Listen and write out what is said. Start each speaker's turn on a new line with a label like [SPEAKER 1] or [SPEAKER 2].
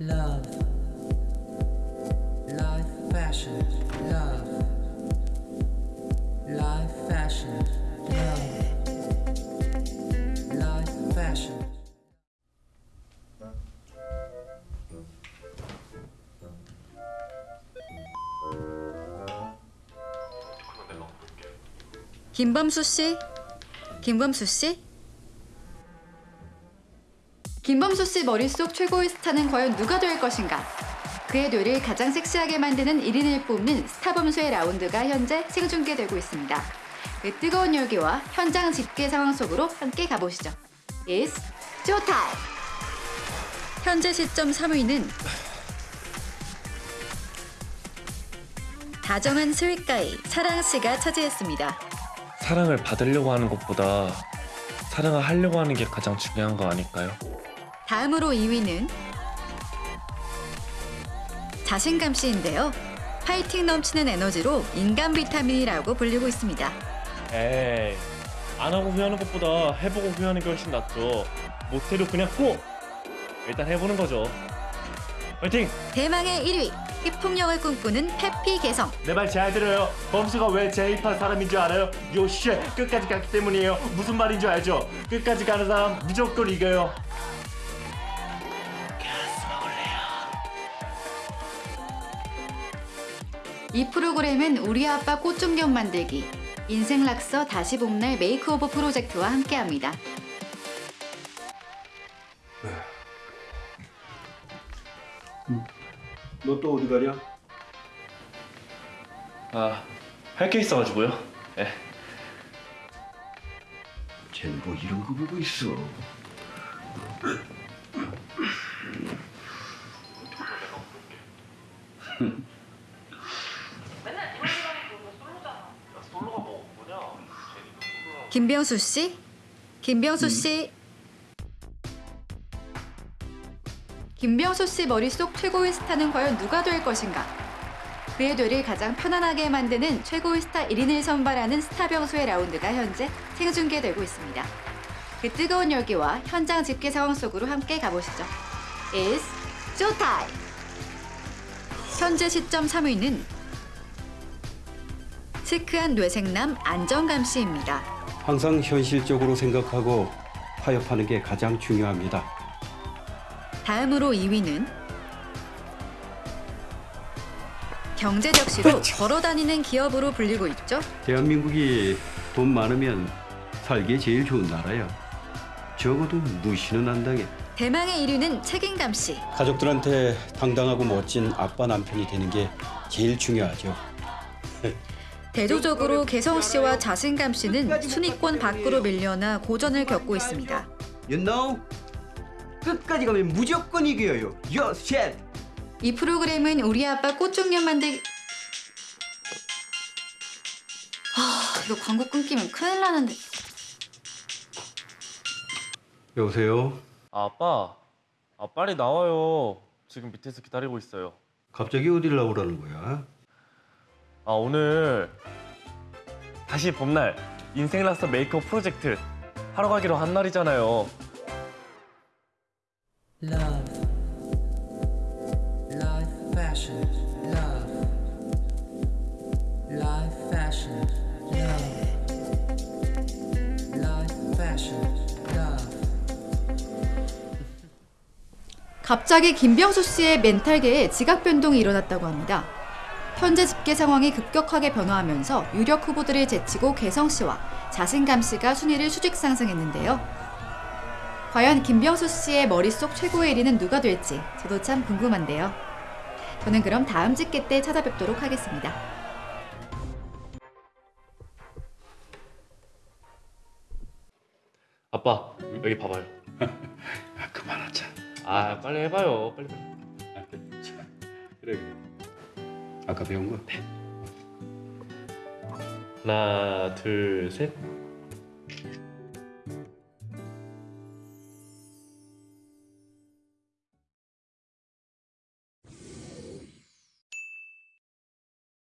[SPEAKER 1] Love. Life fashion. Love. Life fashion. Love. Life fashion.
[SPEAKER 2] 김범수 씨? 김범수 씨? 김범수 씨 머릿속 최고의 스타는 과연 누가 될 것인가? 그의 뇌를 가장 섹시하게 만드는 1인을 뽑는 스타범수의 라운드가 현재 생중계되고 있습니다. 그 뜨거운 열기와 현장 집계 상황 속으로 함께 가보시죠. It's showtime! 현재 시점 3위는 다정한 스윗가이 사랑 씨가 차지했습니다.
[SPEAKER 3] 사랑을 받으려고 하는 것보다 사랑을 하려고 하는 게 가장 중요한 거 아닐까요?
[SPEAKER 2] 다음으로 2위는 자신감 씨인데요. 파이팅 넘치는 에너지로 인간 비타민이라고 불리고 있습니다.
[SPEAKER 3] 에이 안 하고 후회하는 것보다 해보고 후회하는 게 훨씬 낫죠 못해도 그냥 고! 일단 해보는 거죠 화이팅!
[SPEAKER 2] 대망의 1위 힙통령을 꿈꾸는 페피 개성
[SPEAKER 3] 내 말 잘 들어요 범수가 왜 제입한 사람인 줄 알아요? 요쉣 끝까지 갔기 때문이에요 무슨 말인 줄 알죠? 끝까지 가는 사람 무조건 이겨요
[SPEAKER 2] 이 프로그램은 우리 아빠 꽃중년 만들기 인생 락서 다시 봄날 makeover 프로젝트와 함께합니다.
[SPEAKER 4] 너 또 어디 가냐?
[SPEAKER 3] 아 할 게 있어가지고요 예.
[SPEAKER 4] 쟤는 뭐 이런 거 보고 있어.
[SPEAKER 2] 김병수 씨? 김병수 씨? 김병수 씨 머릿속 최고의 스타는 과연 누가 될 것인가? 그의 뇌를 가장 편안하게 만드는 최고의 스타 1인을 선발하는 스타병수의 라운드가 현재 생중계되고 있습니다. 그 뜨거운 열기와 현장 집계 상황 속으로 함께 가보시죠. It's showtime! 현재 시점 3위는 시크한 뇌생남 안정감 씨입니다.
[SPEAKER 4] 항상 현실적으로 생각하고 타협하는 게 가장 중요합니다.
[SPEAKER 2] 다음으로 2위는 경제적시로 걸어다니는 기업으로 불리고 있죠.
[SPEAKER 4] 대한민국이 돈 많으면 살기 제일 좋은 나라야. 적어도 무시는 안 당해.
[SPEAKER 2] 대망의 1위는 책임감 씨.
[SPEAKER 4] 가족들한테 당당하고 멋진 아빠 남편이 되는 게 제일 중요하죠.
[SPEAKER 2] 대조적으로 개성 씨와 자신감 씨는 순위권 밖으로 밀려나 고전을 겪고 있습니다.
[SPEAKER 4] You know? 끝까지 가면 무조건 이겨요. Yo, shit!
[SPEAKER 2] 이 프로그램은 우리 아빠 꽃중년 만들기 아, 이거 광고 끊기면 큰일 나는데.
[SPEAKER 4] 여보세요?
[SPEAKER 3] 아빠 아 빨리 나와요 지금 밑에서 기다리고 있어요
[SPEAKER 4] 갑자기 어디를 나오라는 거야?
[SPEAKER 3] 아 오늘 다시 봄날 인생 락서 메이크업 프로젝트 하러 가기로 한 날이잖아요
[SPEAKER 1] Love. Life fashion. Love. Life fashion. Love. Life fashion. Love.
[SPEAKER 2] 갑자기 김병수 씨의 멘탈계에 지각 변동이 일어났다고 합니다. 현재 집계 상황이 급격하게 변화하면서 유력 후보들을 제치고 개성 씨와 자신감 씨가 순위를 수직 상승했는데요. 과연 김병수 씨의 머릿속 최고의 1위는 누가 될지 저도 참 궁금한데요. 저는 그럼 다음 집계 때 찾아뵙도록 하겠습니다.
[SPEAKER 3] 아빠 여기 봐봐요
[SPEAKER 4] 아, 그만하자.
[SPEAKER 3] 아 빨리 해봐요 빨리 빨리
[SPEAKER 4] 그래, 그래. 아까 배운 거?
[SPEAKER 3] 하나 둘셋